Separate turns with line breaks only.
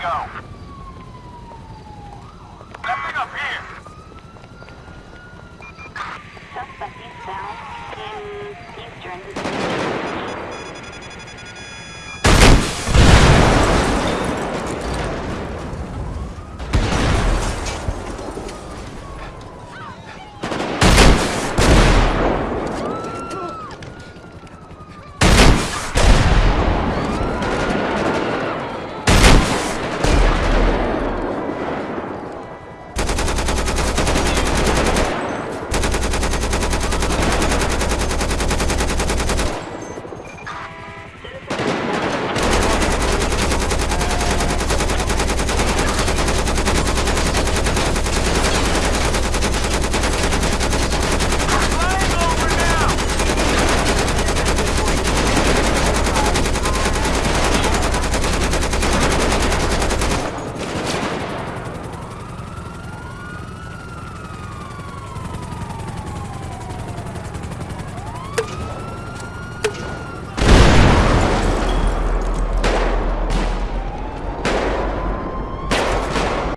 go.